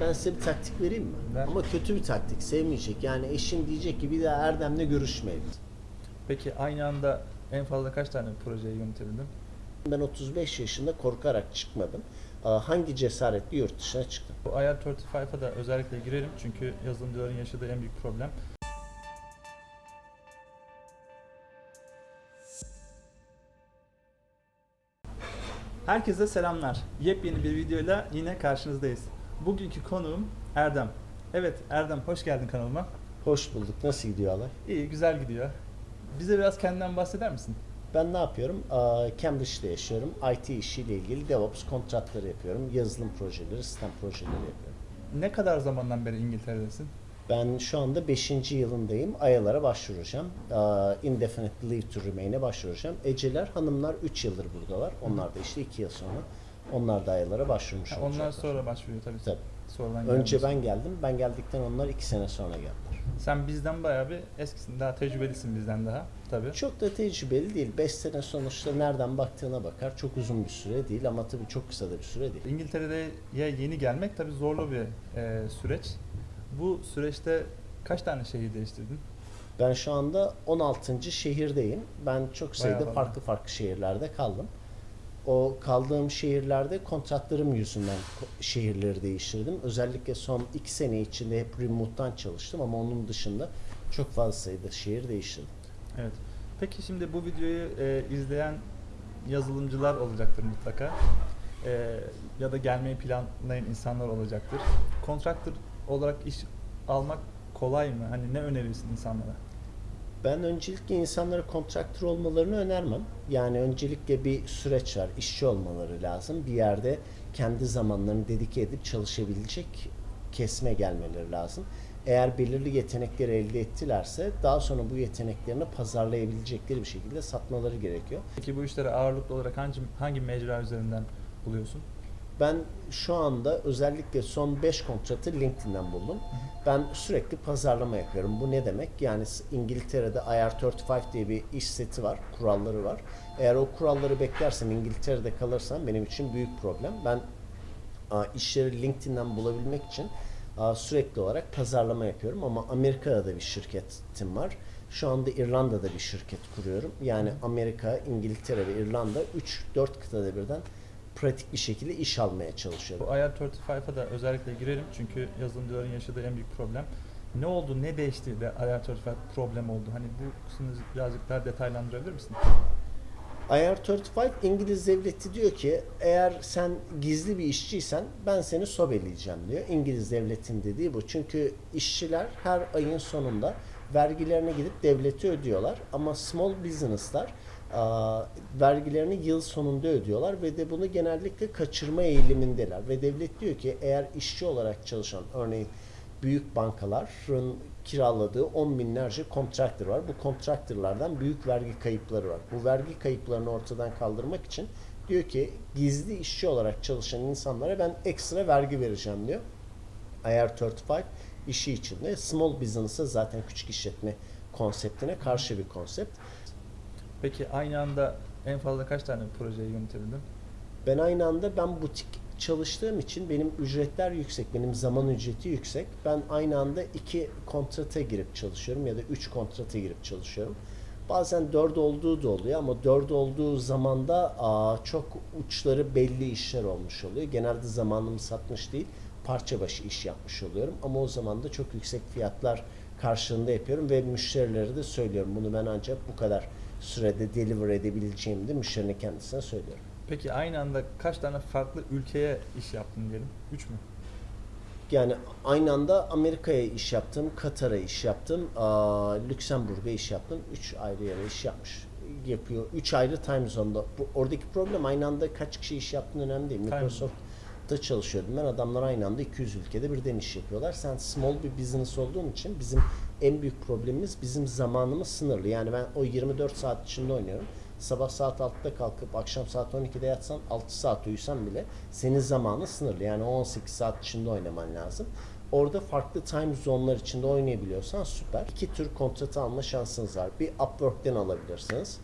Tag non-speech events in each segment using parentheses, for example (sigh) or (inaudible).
Ben size bir taktik vereyim mi? Ver. Ama kötü bir taktik. Sevmeyecek. Yani eşin diyecek ki bir daha Erdem'le görüşmeyelim. Peki aynı anda en fazla kaç tane projeyi yönetebildin? Ben 35 yaşında korkarak çıkmadım. Hangi cesaretle yurt dışına çıktım? Bu IR35'a da özellikle girelim çünkü yazılımcıların yaşadığı en büyük problem. Herkese selamlar. Yepyeni bir videoyla yine karşınızdayız. Bugünkü konuğum Erdem. Evet Erdem hoş geldin kanalıma. Hoş bulduk. Nasıl gidiyor alay? İyi güzel gidiyor. Bize biraz kendinden bahseder misin? Ben ne yapıyorum? Cambridge'de yaşıyorum. IT işiyle ilgili DevOps kontratları yapıyorum. Yazılım projeleri, sistem projeleri yapıyorum. Ne kadar zamandan beri İngiltere'desin? Ben şu anda 5. yılındayım. Ayalara başvuracağım. Indefinite Leave to Remain'e başvuracağım. Eceler, hanımlar 3 yıldır buradalar. Onlar da işte 2 yıl sonra. Onlar da ayalara başvurmuş Ha, olacaklar. onlar sonra başvuruyor tabii. Tabii. Sonradan Önce gelmiyorsun. ben geldim. Ben geldikten onlar 2 sene sonra geldiler. Sen bizden bayağı bir eskisin. Daha tecrübelisin bizden daha. Tabii. Çok da tecrübeli değil. 5 sene sonuçta nereden baktığına bakar. Çok uzun bir süre değil ama tabii çok kısa da bir süre değil. İngiltere'ye yeni gelmek tabii zorlu bir e, süreç. Bu süreçte kaç tane şehir değiştirdin? Ben şu anda 16. şehirdeyim. Ben çok sayıda farklı farklı şehirlerde kaldım. O kaldığım şehirlerde kontratlarım yüzünden şehirleri değiştirdim. Özellikle son 2 sene içinde hep remote'dan çalıştım ama onun dışında çok fazla sayıda şehir değiştirdim. Evet. Peki şimdi bu videoyu e, izleyen yazılımcılar olacaktır mutlaka. E, ya da gelmeyi planlayan insanlar olacaktır. Kontraktör olarak iş almak kolay mı? Hani ne önerirsin insanlara? Ben öncelikle insanlara kontraktör olmalarını önermem. Yani öncelikle bir süreç var. İşçi olmaları lazım. Bir yerde kendi zamanlarını dedike edip çalışabilecek kesme gelmeleri lazım. Eğer belirli yetenekleri elde ettilerse daha sonra bu yeteneklerini pazarlayabilecekleri bir şekilde satmaları gerekiyor. Peki bu işleri ağırlıklı olarak hangi, hangi mecra üzerinden buluyorsun? Ben şu anda özellikle son 5 kontratı LinkedIn'den buldum. Ben sürekli pazarlama yapıyorum. Bu ne demek? Yani İngiltere'de IR35 diye bir iş seti var, kuralları var. Eğer o kuralları beklersem İngiltere'de kalırsam benim için büyük problem. Ben işleri LinkedIn'den bulabilmek için sürekli olarak pazarlama yapıyorum ama Amerika'da da bir şirketim var. Şu anda İrlanda'da bir şirket kuruyorum. Yani Amerika, İngiltere ve İrlanda 3-4 kıtada birden pratik bir şekilde iş almaya Bu çalışıyorum. IR35'a da özellikle girelim çünkü yazılımcıların yaşadığı en büyük problem. Ne oldu, ne değişti de IR35 problem oldu? Hani bu kısmını birazcık daha detaylandırabilir misin? IR35 İngiliz devleti diyor ki eğer sen gizli bir işçiysen ben seni sobeleyeceğim diyor. İngiliz devletin dediği bu. Çünkü işçiler her ayın sonunda vergilerini gidip devlete ödüyorlar. Ama small business'lar vergilerini yıl sonunda ödüyorlar ve de bunu genellikle kaçırma eğilimindeler. Ve devlet diyor ki eğer işçi olarak çalışan örneğin büyük bankaların kiraladığı on binlerce kontraktör var. Bu kontraktörlerden büyük vergi kayıpları var. Bu vergi kayıplarını ortadan kaldırmak için diyor ki gizli işçi olarak çalışan insanlara ben ekstra vergi vereceğim diyor. IR35 işi içinde small business'a zaten küçük işletme konseptine karşı bir konsept. Peki aynı anda en fazla kaç tane projeyi yönetebildin? Ben aynı anda ben butik çalıştığım için benim ücretler yüksek, benim zaman ücreti yüksek. Ben aynı anda iki kontrata girip çalışıyorum ya da üç kontrata girip çalışıyorum. Bazen dört olduğu da oluyor ama dört olduğu zamanda aa, çok uçları belli işler olmuş oluyor. Genelde zamanımı satmış değil, parça başı iş yapmış oluyorum. Ama o zaman da çok yüksek fiyatlar karşılığında yapıyorum ve müşterilere de söylüyorum. Bunu ben ancak bu kadar sürede deliver edebileceğimi de müşterinin kendisine söylüyorum. Peki aynı anda kaç tane farklı ülkeye iş yaptın diyelim? Üç mü? Yani aynı anda Amerika'ya iş yaptım, Katar'a iş yaptım, Lüksemburg'a iş yaptım. Üç ayrı yere iş yapmış yapıyor. Üç ayrı time zone'da. Bu, oradaki problem aynı anda kaç kişi iş yaptığın önemli değil. Microsoft'ta çalışıyordum ben. Adamlar aynı anda 200 ülkede birden iş yapıyorlar. Sen small bir business olduğun için bizim en büyük problemimiz bizim zamanımız sınırlı. Yani ben o 24 saat içinde oynuyorum. Sabah saat 6'da kalkıp akşam saat 12'de yatsan 6 saat uyusan bile senin zamanın sınırlı. Yani 18 saat içinde oynaman lazım. Orada farklı time zone'lar içinde oynayabiliyorsan süper. İki tür kontratı alma şansınız var. Bir Upwork'ten alabilirsiniz.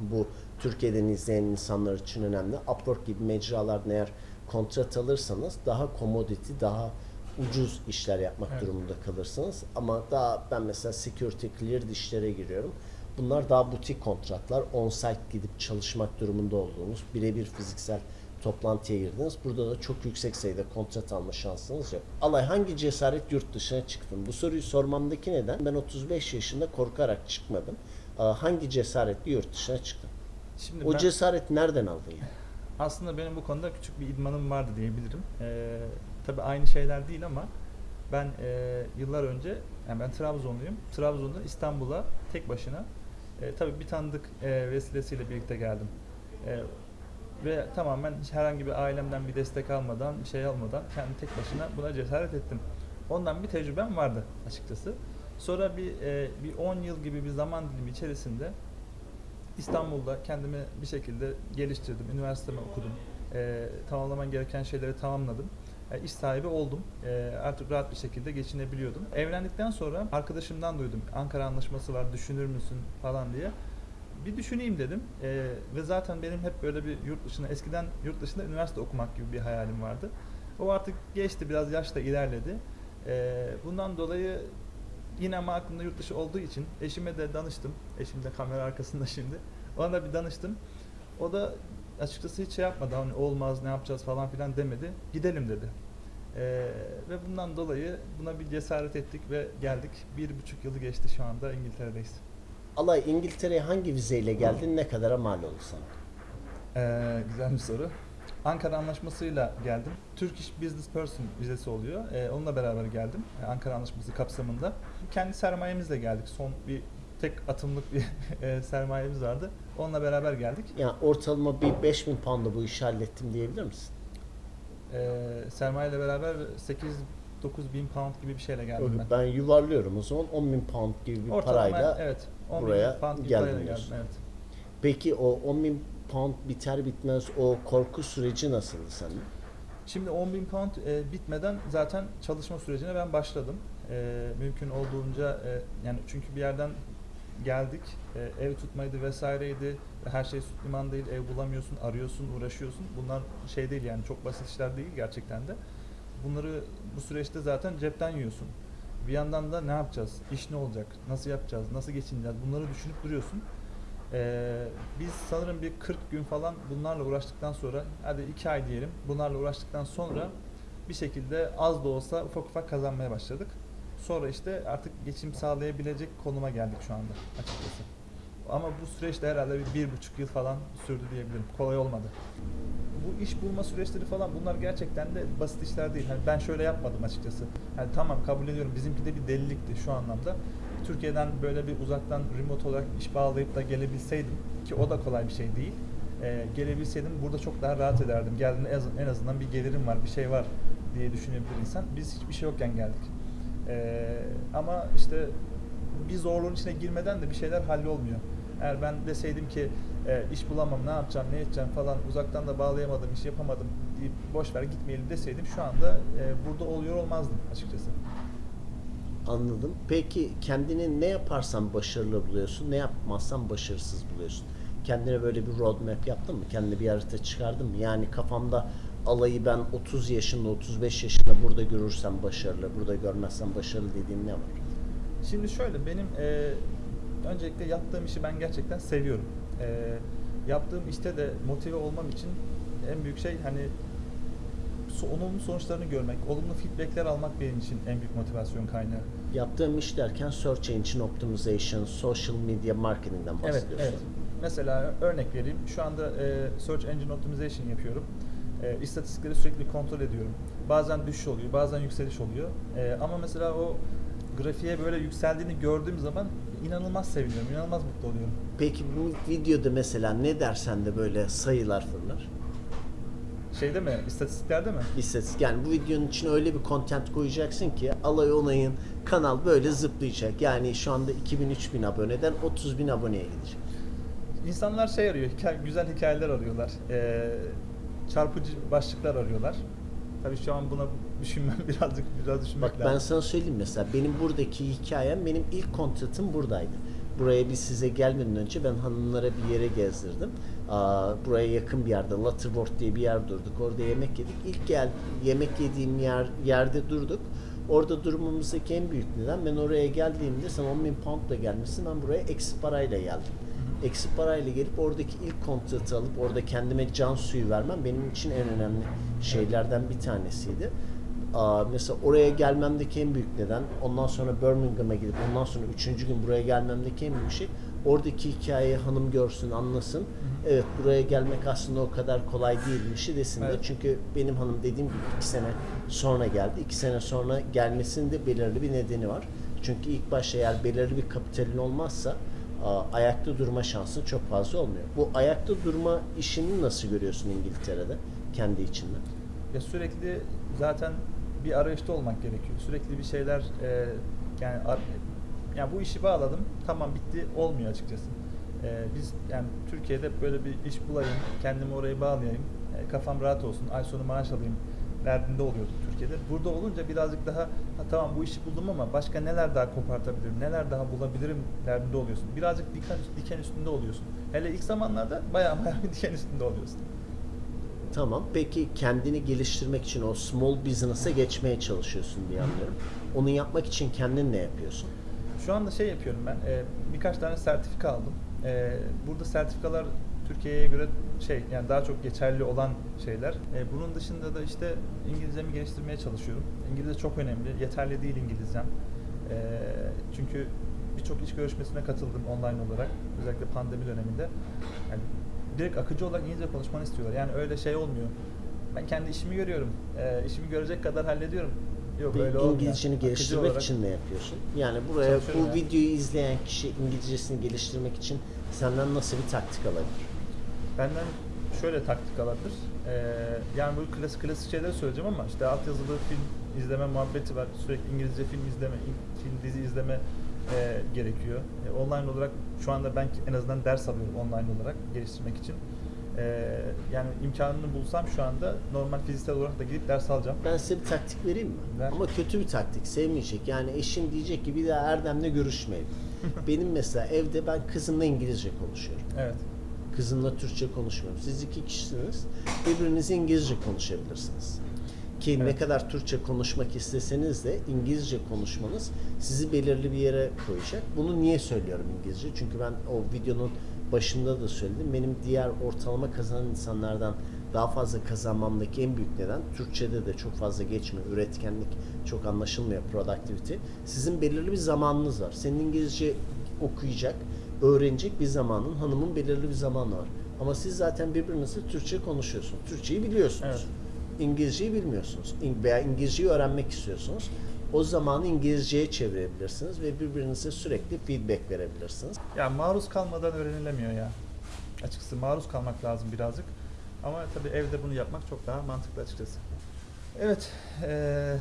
Bu Türkiye'den izleyen insanlar için önemli. Upwork gibi mecralardan eğer kontrat alırsanız daha commodity, daha ucuz işler yapmak Evet. durumunda kalırsınız. Ama daha ben mesela security cleared işlere giriyorum. Bunlar daha butik kontratlar. On-site gidip çalışmak durumunda olduğunuz, birebir fiziksel toplantıya girdiniz. Burada da çok yüksek sayıda kontrat alma şansınız yok. Alay hangi cesaret yurt dışına çıktın? Bu soruyu sormamdaki neden? Ben 35 yaşında korkarak çıkmadım. Hangi cesaretle yurt dışına çıktın? Şimdi O ben- cesaret nereden aldın yani? Aslında benim bu konuda küçük bir idmanım vardı diyebilirim. Ee, tabii aynı şeyler değil ama ben e, yıllar önce, yani ben Trabzonluyum. Trabzon'dan İstanbul'a tek başına, e, tabii bir tanıdık e, vesilesiyle birlikte geldim. E, ve tamamen hiç herhangi bir ailemden bir destek almadan, bir şey almadan kendi tek başına buna cesaret ettim. Ondan bir tecrübem vardı açıkçası. Sonra bir e, bir 10 yıl gibi bir zaman dilimi içerisinde İstanbul'da kendimi bir şekilde geliştirdim. Üniversitemi okudum. Ee, tamamlamam gereken şeyleri tamamladım. E, iş sahibi oldum. E, artık rahat bir şekilde geçinebiliyordum. Evlendikten sonra arkadaşımdan duydum. Ankara Anlaşması var düşünür müsün falan diye. Bir düşüneyim dedim. E, ve zaten benim hep böyle bir yurt dışına, eskiden yurt dışında üniversite okumak gibi bir hayalim vardı. O artık geçti, biraz yaş da ilerledi. E, bundan dolayı yine ama aklımda yurt dışı olduğu için eşime de danıştım. Eşim de kamera arkasında (laughs) şimdi. Ona da bir danıştım. O da açıkçası hiç şey yapmadı. Hani olmaz ne yapacağız falan filan demedi. Gidelim dedi. Ee, ve bundan dolayı buna bir cesaret ettik ve geldik. Bir buçuk yılı geçti şu anda İngiltere'deyiz. Alay İngiltere'ye hangi vizeyle geldin? Ne kadara mal oldu sana? Ee, güzel bir soru. Ankara Anlaşması'yla geldim. Turkish Business Person vizesi oluyor. Ee, onunla beraber geldim. Ee, Ankara Anlaşması kapsamında. Kendi sermayemizle geldik. Son bir tek atımlık bir (laughs) e, sermayemiz vardı. Onunla beraber geldik. Yani ortalama bir 5000 poundla bu işi hallettim diyebilir misin? Ee, sermayeyle beraber 8-9 bin pound gibi bir şeyle geldim ben. Ben yuvarlıyorum o zaman 10 bin pound gibi bir Ortalama parayla. evet, 10 buraya bin pound gibi geldim parayla geldim. Evet. Peki o 10 bin pound biter bitmez o korku süreci nasıldı sende? Şimdi 10 bin pound e, bitmeden zaten çalışma sürecine ben başladım. E, mümkün olduğunca e, yani çünkü bir yerden geldik, e, ev tutmaydı vesaireydi. Her şey süt liman değil, ev bulamıyorsun, arıyorsun, uğraşıyorsun. Bunlar şey değil yani çok basit işler değil gerçekten de. Bunları bu süreçte zaten cepten yiyorsun. Bir yandan da ne yapacağız? İş ne olacak? Nasıl yapacağız? Nasıl geçineceğiz? Bunları düşünüp duruyorsun. Ee, biz sanırım bir 40 gün falan bunlarla uğraştıktan sonra hadi 2 ay diyelim bunlarla uğraştıktan sonra bir şekilde az da olsa ufak ufak kazanmaya başladık. Sonra işte artık geçim sağlayabilecek konuma geldik şu anda açıkçası. Ama bu süreçte herhalde bir, bir buçuk yıl falan sürdü diyebilirim. Kolay olmadı. Bu iş bulma süreçleri falan bunlar gerçekten de basit işler değil. Hani ben şöyle yapmadım açıkçası. Hani tamam kabul ediyorum bizimki de bir delilikti şu anlamda. Türkiye'den böyle bir uzaktan remote olarak iş bağlayıp da gelebilseydim ki o da kolay bir şey değil. Ee, gelebilseydim burada çok daha rahat ederdim. Geldiğinde en az- en azından bir gelirim var, bir şey var diye düşünebilir insan. Biz hiçbir şey yokken geldik. Ee, ama işte bir zorluğun içine girmeden de bir şeyler hallolmuyor. Eğer ben deseydim ki e, iş bulamam, ne yapacağım, ne edeceğim falan uzaktan da bağlayamadım, iş yapamadım deyip boş ver gitmeyelim deseydim şu anda e, burada oluyor olmazdım açıkçası. Anladım. Peki kendini ne yaparsan başarılı buluyorsun, ne yapmazsan başarısız buluyorsun. Kendine böyle bir roadmap yaptın mı? Kendine bir harita çıkardın mı? Yani kafamda alayı ben 30 yaşında, 35 yaşında burada görürsem başarılı, burada görmezsem başarılı dediğin ne var? Şimdi şöyle benim e, öncelikle yaptığım işi ben gerçekten seviyorum. E, yaptığım işte de motive olmam için en büyük şey hani olumlu sonuçlarını görmek, olumlu feedbackler almak benim için en büyük motivasyon kaynağı. Yaptığım iş derken Search Engine Optimization, Social Media Marketing'den Evet, bahsediyorsun. evet. Mesela örnek vereyim. Şu anda e, Search Engine Optimization yapıyorum. E, istatistikleri sürekli kontrol ediyorum. Bazen düşüş oluyor, bazen yükseliş oluyor. E, ama mesela o grafiğe böyle yükseldiğini gördüğüm zaman inanılmaz seviniyorum, inanılmaz mutlu oluyorum. Peki bu videoda mesela ne dersen de böyle sayılar fırlar. Şeyde mi, istatistiklerde mi? İstatistik yani bu videonun için öyle bir content koyacaksın ki alay onayın kanal böyle zıplayacak. Yani şu anda 2000-3000 aboneden 30 bin aboneye gidecek. İnsanlar şey arıyor, hikaye, güzel hikayeler arıyorlar. E, çarpıcı başlıklar arıyorlar. Tabii şu an buna düşünmem (laughs) birazcık biraz düşünmek Bak ben lazım. sana söyleyeyim mesela benim buradaki hikayem benim ilk kontratım buradaydı. buraya biz size gelmeden önce ben hanımlara bir yere gezdirdim. Aa, buraya yakın bir yerde Lutterworth diye bir yer durduk. Orada yemek yedik. İlk gel yemek yediğim yer yerde durduk. Orada durmamızdaki en büyük neden ben oraya geldiğimde sen 10 bin poundla gelmişsin ben buraya eksi parayla geldim. Eksi parayla gelip oradaki ilk kontratı alıp orada kendime can suyu vermem benim için en önemli şeylerden bir tanesiydi. Aa, mesela oraya gelmemdeki en büyük neden ondan sonra Birmingham'a gidip ondan sonra üçüncü gün buraya gelmemdeki en büyük şey oradaki hikayeyi hanım görsün anlasın. Evet buraya gelmek aslında o kadar kolay değilmiş desin de Evet. çünkü benim hanım dediğim gibi iki sene sonra geldi. İki sene sonra gelmesinin de belirli bir nedeni var. Çünkü ilk başta eğer belirli bir kapitalin olmazsa ayakta durma şansın çok fazla olmuyor. Bu ayakta durma işini nasıl görüyorsun İngiltere'de kendi içinde? Ya sürekli zaten bir arayışta olmak gerekiyor. Sürekli bir şeyler e, yani ar- yani bu işi bağladım tamam bitti olmuyor açıkçası. E, biz yani Türkiye'de böyle bir iş bulayım, kendimi oraya bağlayayım, e, kafam rahat olsun, ay sonu maaş alayım derdinde oluyorduk Türkiye'de. Burada olunca birazcık daha ha, tamam bu işi buldum ama başka neler daha kopartabilirim, neler daha bulabilirim derdinde oluyorsun. Birazcık diken, diken üstünde oluyorsun. Hele ilk zamanlarda bayağı (laughs) bayağı bir diken üstünde oluyorsun. Tamam. Peki kendini geliştirmek için o small business'a geçmeye çalışıyorsun diye anlıyorum. Onu yapmak için kendin ne yapıyorsun? Şu anda şey yapıyorum ben, e, birkaç tane sertifika aldım. E, burada sertifikalar Türkiye'ye göre şey yani daha çok geçerli olan şeyler. E, bunun dışında da işte İngilizcemi geliştirmeye çalışıyorum. İngilizce çok önemli. Yeterli değil İngilizcem. E, çünkü birçok iş görüşmesine katıldım online olarak. Özellikle pandemi döneminde. Yani direkt akıcı olarak İngilizce konuşmanı istiyorlar. Yani öyle şey olmuyor. Ben kendi işimi görüyorum. E, işimi görecek kadar hallediyorum. Yok Bir öyle. İngilizceni geliştirmek olarak- için ne yapıyorsun? Yani buraya bu yani. videoyu izleyen kişi İngilizcesini geliştirmek için senden nasıl bir taktik alabilir? Benden şöyle taktik alabilir. Ee, yani bu klasik klasik şeyleri söyleyeceğim ama işte altyazılı film izleme muhabbeti var. Sürekli İngilizce film izleme, film dizi izleme e, gerekiyor. E, online olarak şu anda ben en azından ders alıyorum online olarak geliştirmek için. E, yani imkanını bulsam şu anda normal fiziksel olarak da gidip ders alacağım. Ben size bir taktik vereyim mi? Ver. Ama kötü bir taktik, sevmeyecek. Yani eşin diyecek ki bir daha Erdem'le görüşmeyin. (laughs) Benim mesela evde ben kızımla İngilizce konuşuyorum. Evet. Kızımla Türkçe konuşmuyorum. Siz iki kişisiniz. Birbirinize İngilizce konuşabilirsiniz. Ki ne Evet. kadar Türkçe konuşmak isteseniz de İngilizce konuşmanız sizi belirli bir yere koyacak. Bunu niye söylüyorum İngilizce? Çünkü ben o videonun başında da söyledim. Benim diğer ortalama kazanan insanlardan daha fazla kazanmamdaki en büyük neden Türkçe'de de çok fazla geçmiyor. Üretkenlik çok anlaşılmıyor. Productivity. Sizin belirli bir zamanınız var. Senin İngilizce okuyacak, öğrenecek bir zamanın, hanımın belirli bir zamanı var. Ama siz zaten birbirinizle Türkçe konuşuyorsunuz. Türkçeyi biliyorsunuz. Evet. İngilizceyi bilmiyorsunuz. Veya İngilizceyi öğrenmek istiyorsunuz. O zamanı İngilizceye çevirebilirsiniz ve birbirinize sürekli feedback verebilirsiniz. Ya maruz kalmadan öğrenilemiyor ya. Açıkçası maruz kalmak lazım birazcık. Ama tabii evde bunu yapmak çok daha mantıklı açıkçası. Evet, eee,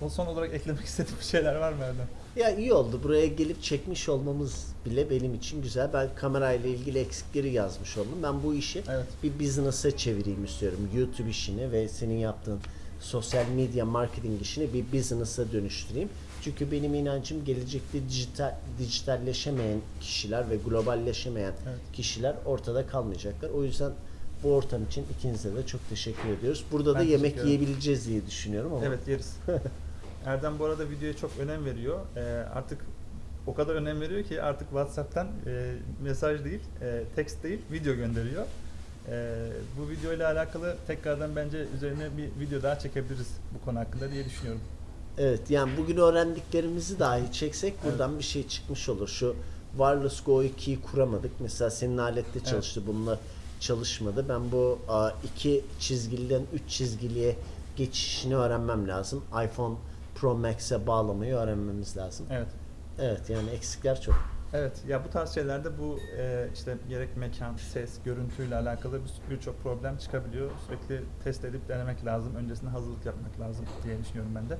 son son olarak eklemek (laughs) istediğim bir şeyler var mı Erdem? Ya iyi oldu. Buraya gelip çekmiş olmamız bile benim için güzel. Ben kamerayla ilgili eksikleri yazmış oldum. Ben bu işi Evet. bir business'a çevireyim istiyorum. YouTube işini ve senin yaptığın sosyal medya marketing işini bir business'a dönüştüreyim. Çünkü benim inancım gelecekte dijital dijitalleşemeyen kişiler ve globalleşemeyen Evet. kişiler ortada kalmayacaklar. O yüzden bu ortam için ikinize de çok teşekkür ediyoruz. Burada da Ben yemek teşekkür ederim. yiyebileceğiz diye düşünüyorum ama. Evet yeriz. (laughs) Erdem bu arada videoya çok önem veriyor. Eee, artık o kadar önem veriyor ki artık WhatsApp'tan eee, mesaj değil, eee, text değil, video gönderiyor. Eee, bu video ile alakalı tekrardan bence üzerine bir video daha çekebiliriz bu konu hakkında diye düşünüyorum. Evet yani bugün öğrendiklerimizi dahi çeksek buradan bir şey çıkmış olur. Şu Wireless Go 2'yi kuramadık. Mesela senin alette çalıştı bununla çalışmadı. Ben bu iki çizgiliden üç çizgiliye geçişini öğrenmem lazım. iPhone Pro Max'e bağlamayı öğrenmemiz lazım. Evet. Evet yani eksikler çok. Evet ya bu tarz şeylerde bu e, işte gerek mekan, ses, görüntüyle alakalı bir- birçok problem çıkabiliyor. Sürekli test edip denemek lazım. Öncesinde hazırlık yapmak lazım diye düşünüyorum ben de.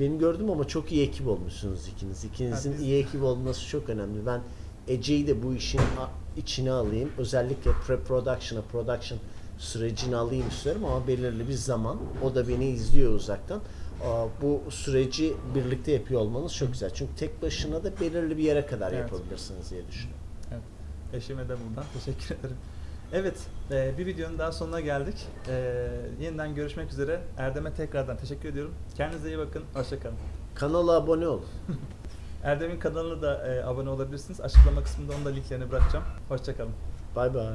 Benim gördüm ama çok iyi ekip olmuşsunuz ikiniz. İkinizin Ha, biz- iyi ekip olması çok önemli. Ben Ece'yi de bu işin içine alayım. Özellikle pre-production'a, production sürecini alayım istiyorum ama belirli bir zaman. O da beni izliyor uzaktan. Bu süreci birlikte yapıyor olmanız çok güzel. Çünkü tek başına da belirli bir yere kadar Evet. yapabilirsiniz diye düşünüyorum. Evet. Eşime de buradan teşekkür ederim. Evet, e, bir videonun daha sonuna geldik. E, yeniden görüşmek üzere. Erdem'e tekrardan teşekkür ediyorum. Kendinize iyi bakın. Hoşçakalın. Kanala abone olun. (laughs) Erdem'in kanalına da e, abone olabilirsiniz. Açıklama kısmında onun da linklerini bırakacağım. Hoşçakalın. Bay bay.